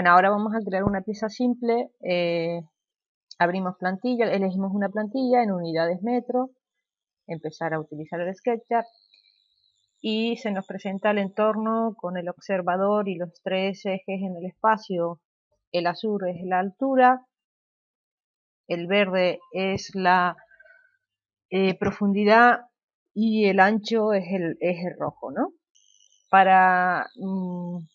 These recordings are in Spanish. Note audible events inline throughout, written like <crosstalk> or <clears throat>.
Bueno, ahora vamos a crear una pieza simple. Eh, abrimos plantilla, elegimos una plantilla en unidades metro, empezar a utilizar el SketchUp y se nos presenta el entorno con el observador y los tres ejes en el espacio. El azul es la altura, el verde es la eh, profundidad y el ancho es el eje rojo, ¿no? Para, mm, mm,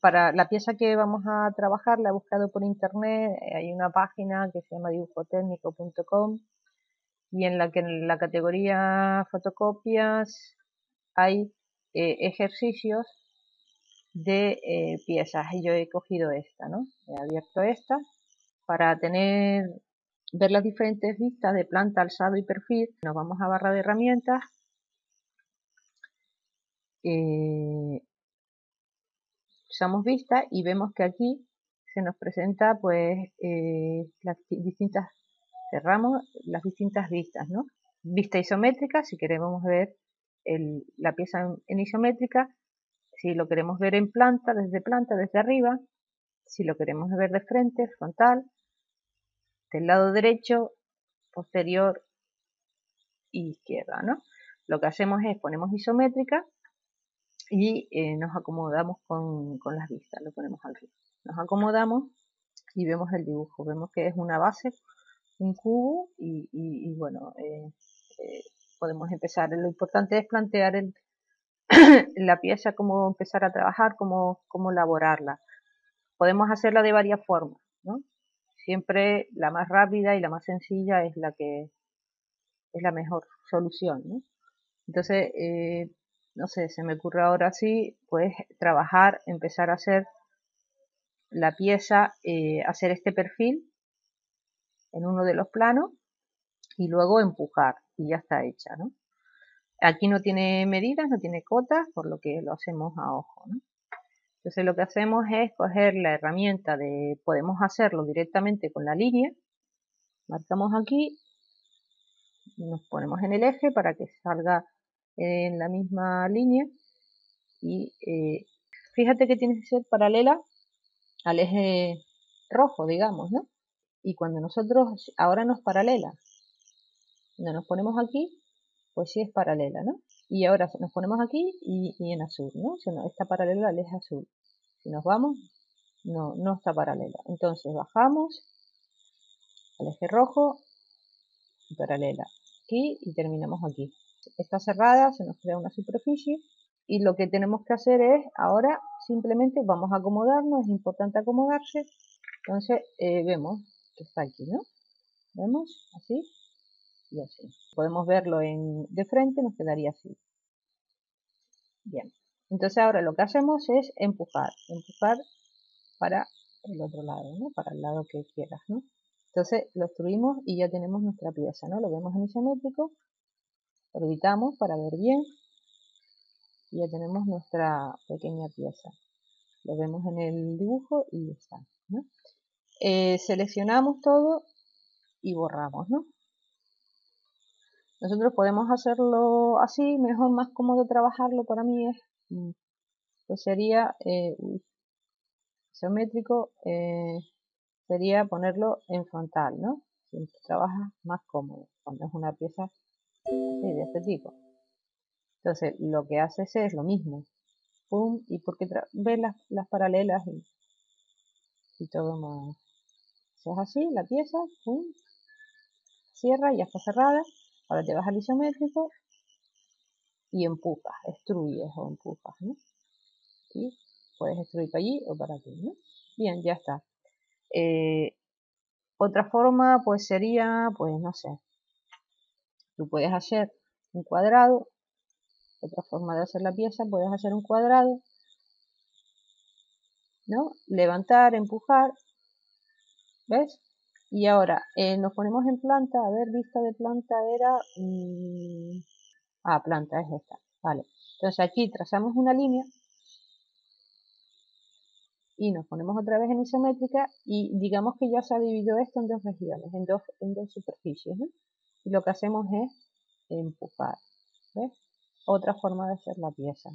para la pieza que vamos a trabajar la he buscado por internet, hay una página que se llama dibujotécnico.com y en la que en la categoría fotocopias hay eh, ejercicios de eh, piezas y yo he cogido esta, ¿no? He abierto esta para tener ver las diferentes vistas de planta, alzado y perfil. Nos vamos a barra de herramientas. Eh, usamos vista y vemos que aquí se nos presenta pues las distintas cerramos las distintas vistas, ¿no? Vista isométrica, si queremos ver la pieza en, isométrica, si lo queremos ver en planta, desde planta, desde arriba, si lo queremos ver de frente, frontal, del lado derecho, posterior y izquierda, ¿no? Lo que hacemos es ponemos isométrica y eh, nos acomodamos con, con, las vistas, lo ponemos al río. Nos acomodamos y vemos el dibujo, vemos que es una base, un cubo y, bueno, eh, eh, podemos empezar. Lo importante es plantear el, <clears throat> la pieza, cómo empezar a trabajar, cómo, cómo elaborarla. Podemos hacerla de varias formas, ¿no? Siempre la más rápida y la más sencilla es la que es la mejor solución, ¿no? Entonces, eh, no sé, se me ocurre ahora sí, pues trabajar, empezar a hacer la pieza, eh, hacer este perfil en uno de los planos y luego empujar y ya está hecha, ¿no? Aquí no tiene medidas, no tiene cotas, por lo que lo hacemos a ojo. Entonces lo que hacemos es coger la herramienta de, podemos hacerlo directamente con la línea, marcamos aquí, nos ponemos en el eje para que salga en la misma línea y eh, fíjate que tiene que ser paralela al eje rojo, digamos, ¿no? Y cuando nosotros, ahora nos paralela, cuando nos ponemos aquí, pues sí es paralela, ¿no? Y ahora nos ponemos aquí y, en azul, ¿no? Si no, está paralela al eje azul. Si nos vamos, no, no está paralela. Entonces bajamos al eje rojo y paralela aquí y terminamos aquí. Está cerrada, se nos crea una superficie y lo que tenemos que hacer es ahora simplemente vamos a acomodarnos, es importante acomodarse. Entonces eh, vemos que está aquí, ¿no? Vemos así y así. Podemos verlo en, de frente, nos quedaría así. Bien, entonces ahora lo que hacemos es empujar, empujar para el otro lado, ¿no? Para el lado que quieras, ¿no? Entonces lo obstruimos y ya tenemos nuestra pieza, ¿no? Lo vemos en isométrico, orbitamos para ver bien y ya tenemos nuestra pequeña pieza. Lo vemos en el dibujo y ya está. Eh, seleccionamos todo y borramos, ¿no? Nosotros podemos hacerlo así, mejor, más cómodo trabajarlo para mí es, mm, pues sería eh, isométrico, eh, sería ponerlo en frontal, ¿no? Siempre trabaja más cómodo cuando es una pieza así, de este tipo. Entonces, lo que haces es lo mismo. Pum, y porque ves las, las paralelas y, todo más. es así, la pieza, pum, cierra, ya está cerrada. Ahora te vas al isométrico y empujas, extruyes o empujas, ¿no? ¿Sí? Puedes extruir para allí o para aquí, ¿no? Bien, ya está. Eh, otra forma, pues sería, pues no sé, tú puedes hacer un cuadrado, otra forma de hacer la pieza, puedes hacer un cuadrado, ¿no? Levantar, empujar, ¿ves? Y ahora, eh, nos ponemos en planta, a ver, vista de planta era... Mm, ah, planta es esta, vale. Entonces aquí trazamos una línea y nos ponemos otra vez en isométrica y digamos que ya se ha dividido esto en dos regiones, en dos, en dos superficies. Y lo que hacemos es empujar. ¿ves? Otra forma de hacer la pieza.